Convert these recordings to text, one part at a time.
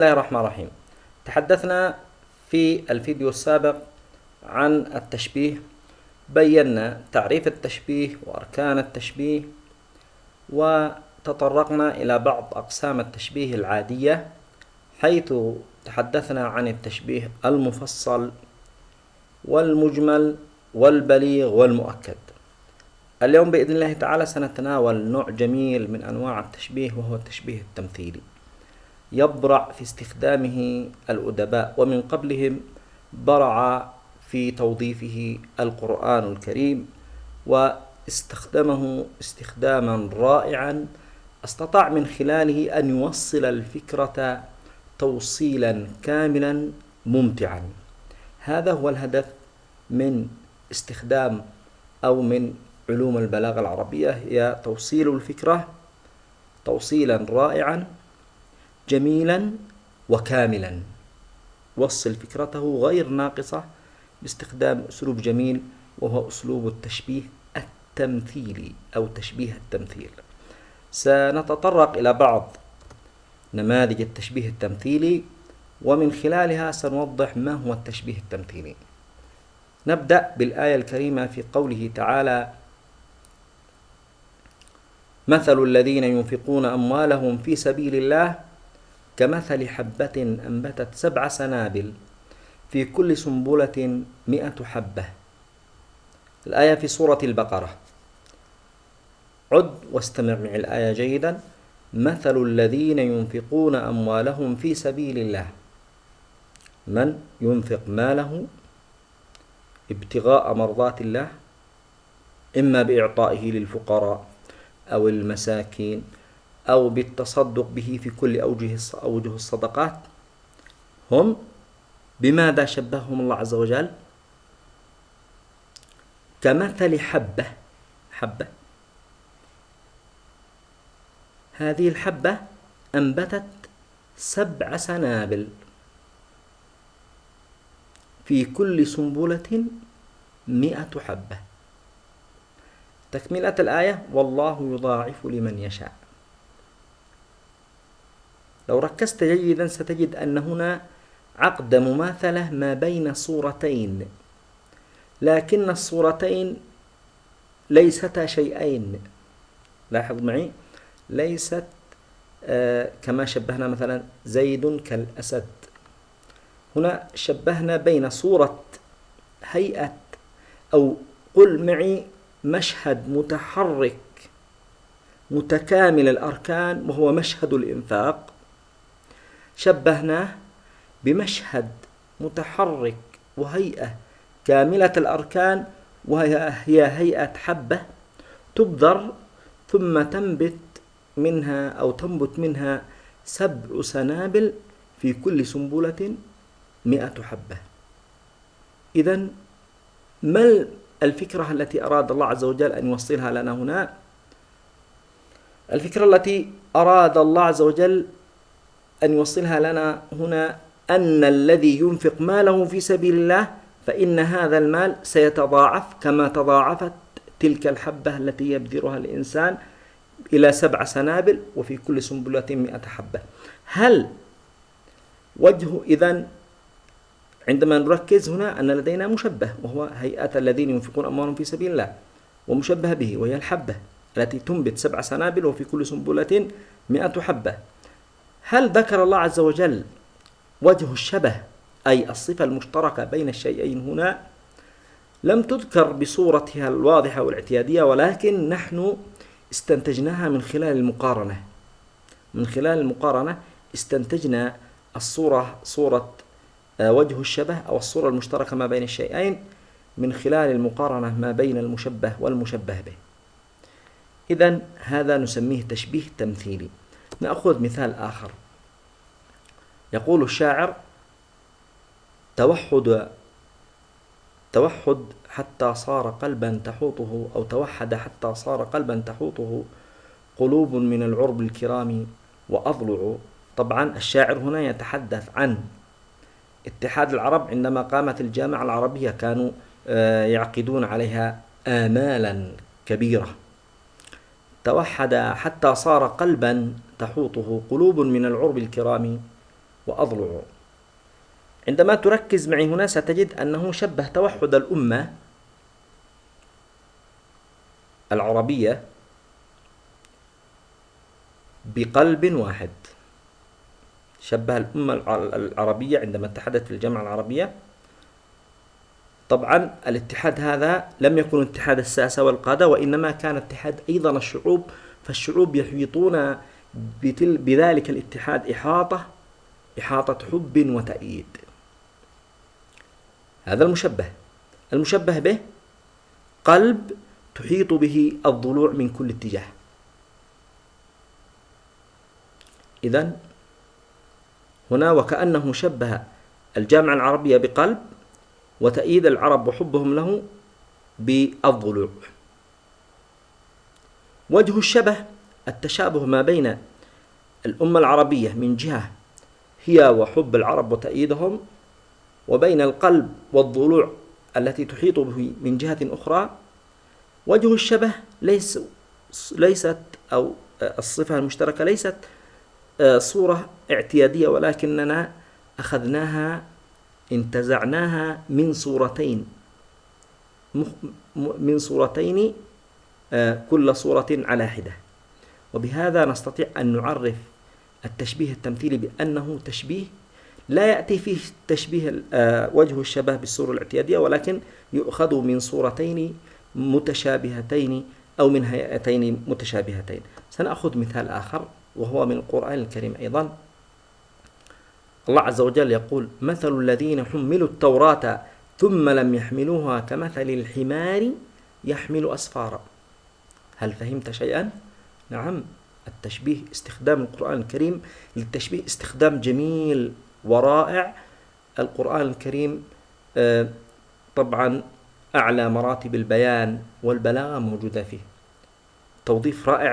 الله الرحمن الرحيم. تحدثنا في الفيديو السابق عن التشبيه بينا تعريف التشبيه وأركان التشبيه وتطرقنا إلى بعض أقسام التشبيه العادية حيث تحدثنا عن التشبيه المفصل والمجمل والبليغ والمؤكد. اليوم بإذن الله تعالى سنتناول نوع جميل من أنواع التشبيه وهو التشبيه التمثيلي. يبرع في استخدامه الأدباء ومن قبلهم برع في توظيفه القرآن الكريم واستخدمه استخداما رائعا. استطاع من خلاله أن يوصل الفكرة توصيلا كاملا ممتعا. هذا هو الهدف من استخدام أو من علوم البلاغة العربية هي توصيل الفكرة توصيلا رائعا. جميلا وكاملا. وصل فكرته غير ناقصة باستخدام أسلوب جميل وهو أسلوب التشبيه التمثيلي أو تشبيه التمثيل. سنتطرق إلى بعض نماذج التشبيه التمثيلي ومن خلالها سنوضح ما هو التشبيه التمثيلي. نبدأ بالآية الكريمة في قوله تعالى مثل الذين ينفقون أموالهم في سبيل الله كمثل حبة أنبتت سبع سنابل في كل سنبلة مئة حبة. الآية في سورة البقرة. عد واستمع مع الآية جيدا. مثل الذين ينفقون أموالهم في سبيل الله. من ينفق ماله ابتغاء مرضات الله؟ إما بإعطائه للفقراء أو المساكين أو بالتصدق به في كل أوجه أوجه الصدقات هم بماذا شبههم الله عز وجل؟ كمثل حبة حبة. هذه الحبة أنبتت سبع سنابل في كل سنبلة مئة حبة. تكملة الآية والله يضاعف لمن يشاء. لو ركزت جيدا ستجد أن هنا عقد مماثلة ما بين صورتين لكن الصورتين ليستا شيئين. لاحظ معي؟ ليست آه كما شبهنا مثلا زيد كالأسد. هنا شبهنا بين صورة هيئة أو قل معي مشهد متحرك متكامل الأركان وهو مشهد الإنفاق. شبهناه بمشهد متحرك وهيئة كاملة الأركان وهي هيئة حبة تبذر ثم تنبت منها أو تنبت منها سبع سنابل في كل سنبلة مئة حبة. إذا ما الفكرة التي أراد الله عز وجل أن يوصلها لنا هنا؟ الفكرة التي أراد الله عز وجل أن يوصلها لنا هنا أن الذي ينفق ماله في سبيل الله فإن هذا المال سيتضاعف كما تضاعفت تلك الحبة التي يبذرها الإنسان إلى سبع سنابل وفي كل سنبلة مئة حبة. هل وجه إذا عندما نركز هنا أن لدينا مشبه وهو هيئة الذين ينفقون أموالهم في سبيل الله ومشبه به وهي الحبة التي تنبت سبع سنابل وفي كل سنبلة مئة حبة. هل ذكر الله عز وجل وجه الشبه أي الصفة المشتركة بين الشيئين هنا؟ لم تذكر بصورتها الواضحة والاعتيادية ولكن نحن استنتجناها من خلال المقارنة. من خلال المقارنة استنتجنا الصورة صورة آه، وجه الشبه أو الصورة المشتركة ما بين الشيئين من خلال المقارنة ما بين المشبه والمشبه به. إذا هذا نسميه تشبيه تمثيلي. نأخذ مثال آخر. يقول الشاعر توحد توحد حتى صار قلبا تحوطه أو توحد حتى صار قلبا تحوطه قلوب من العرب الكرام وأضلع. طبعا الشاعر هنا يتحدث عن اتحاد العرب عندما قامت الجامعة العربية كانوا آه، يعقدون عليها آمالا كبيرة. توحد حتى صار قلبا تحوطه قلوب من العرب الكرام وأضلع عندما تركز معي هنا ستجد أنه شبه توحد الأمة العربية بقلب واحد. شبه الأمة العربية عندما اتحدت في الجامعة العربية. طبعا الاتحاد هذا لم يكن اتحاد الساسة والقادة وإنما كان اتحاد أيضا الشعوب فالشعوب يحيطون بذلك الاتحاد إحاطة إحاطة حب وتأييد. هذا المشبه. المشبه به قلب تحيط به الضلوع من كل اتجاه. إذا هنا وكأنه شبه الجامعة العربية بقلب وتأييد العرب وحبهم له بالضلوع. وجه الشبه التشابه ما بين الأمة العربية من جهة هي وحب العرب وتأييدهم وبين القلب والضلوع التي تحيط به من جهة أخرى. وجه الشبه ليس ليست أو الصفة المشتركة ليست آه، صورة اعتيادية ولكننا أخذناها انتزعناها من صورتين. من صورتين آه، كل صورة على حدة. وبهذا نستطيع أن نعرف التشبيه التمثيلي بأنه تشبيه لا يأتي فيه تشبيه آه، وجه الشبه بالصورة الاعتيادية ولكن يؤخذ من صورتين متشابهتين أو من هيئتين متشابهتين. سنأخذ مثال آخر وهو من القرآن الكريم أيضا. الله عز وجل يقول مثل الذين حملوا التوراة ثم لم يحملوها كمثل الحمار يحمل أسفارا. هل فهمت شيئا؟ نعم. التشبيه استخدام القرآن الكريم للتشبيه استخدام جميل ورائع. القرآن الكريم آه، طبعا أعلى مراتب البيان والبلاغة موجودة فيه. توظيف رائع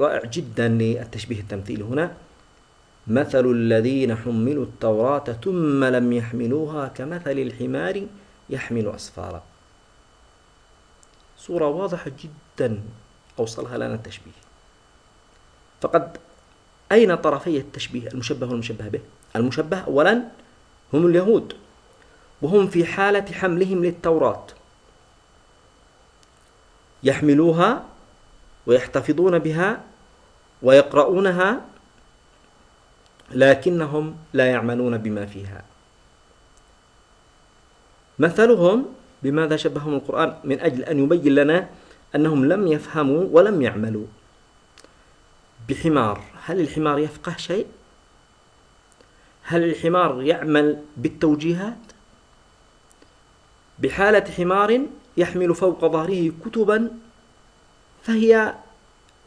رائع جدا للتشبيه التمثيلي. هنا مثل الذين حملوا التوراة ثم لم يحملوها كمثل الحمار يحمل أسفارا. صورة واضحة جدا أوصلها لنا التشبيه. فقد أين طرفي التشبيه المشبه والمشبه به؟ المشبه أولا هم اليهود وهم في حالة حملهم للتوراة يحملوها ويحتفظون بها ويقرؤونها لكنهم لا يعملون بما فيها. مثلهم بماذا شبههم القرآن؟ من أجل أن يبين لنا أنهم لم يفهموا ولم يعملوا. بحمار. هل الحمار يفقه شيء؟ هل الحمار يعمل بالتوجيهات؟ بحالة حمار يحمل فوق ظهره كتبا فهي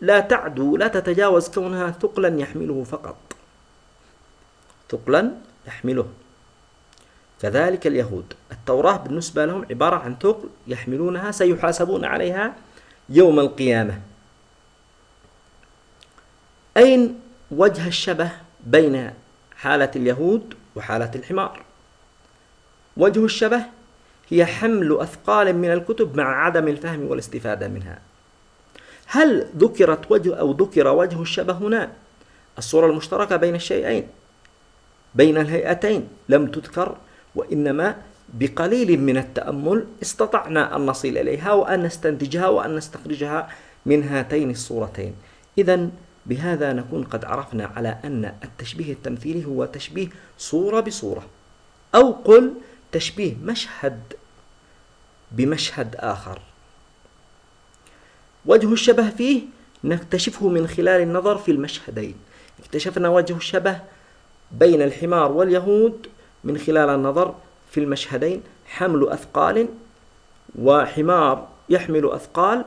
لا تعدو لا تتجاوز كونها ثقلا يحمله فقط. ثقلا يحمله. كذلك اليهود. التوراة بالنسبة لهم عبارة عن ثقل يحملونها سيحاسبون عليها يوم القيامة. أين وجه الشبه بين حالة اليهود وحالة الحمار؟ وجه الشبه هي حمل أثقال من الكتب مع عدم الفهم والاستفادة منها. هل ذكرت وجه أو ذكر وجه الشبه هنا؟ الصورة المشتركة بين الشيئين بين الهيئتين لم تذكر وإنما بقليل من التأمل استطعنا أن نصل إليها وأن نستنتجها وأن نستخرجها من هاتين الصورتين. إذا بهذا نكون قد عرفنا على أن التشبيه التمثيلي هو تشبيه صورة بصورة أو قل تشبيه مشهد بمشهد آخر. وجه الشبه فيه نكتشفه من خلال النظر في المشهدين. اكتشفنا وجه الشبه بين الحمار واليهود من خلال النظر في المشهدين. حمل أثقال وحمار يحمل أثقال.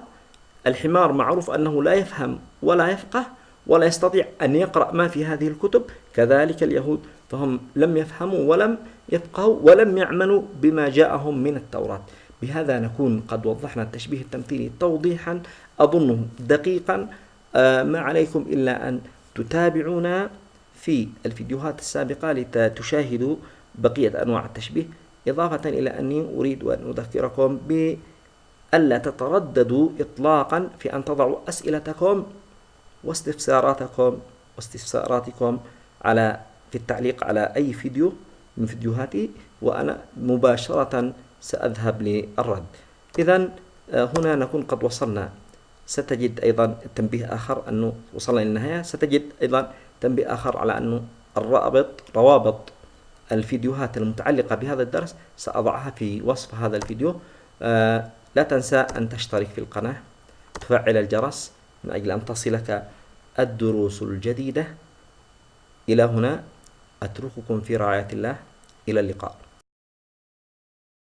الحمار معروف أنه لا يفهم ولا يفقه. ولا يستطيع أن يقرأ ما في هذه الكتب. كذلك اليهود فهم لم يفهموا ولم يفقهوا ولم يعملوا بما جاءهم من التوراة. بهذا نكون قد وضحنا التشبيه التمثيلي توضيحا أظنه دقيقا. آه، ما عليكم إلا أن تتابعونا في الفيديوهات السابقة لتشاهدوا بقية أنواع التشبيه. إضافة إلى أني أريد أن أذكركم بألا تترددوا إطلاقا في أن تضعوا أسئلتكم واستفساراتكم واستفساراتكم على في التعليق على أي فيديو من فيديوهاتي وأنا مباشرة سأذهب للرد. إذا هنا نكون قد وصلنا. ستجد أيضا تنبيه آخر أنه وصلنا إلى النهاية. ستجد أيضا تنبيه آخر على أنه الرابط روابط الفيديوهات المتعلقة بهذا الدرس سأضعها في وصف هذا الفيديو. آه لا تنسى أن تشترك في القناة تفعل الجرس من أجل أن تصلك الدروس الجديدة. إلى هنا أترككم في رعاية الله. إلى اللقاء.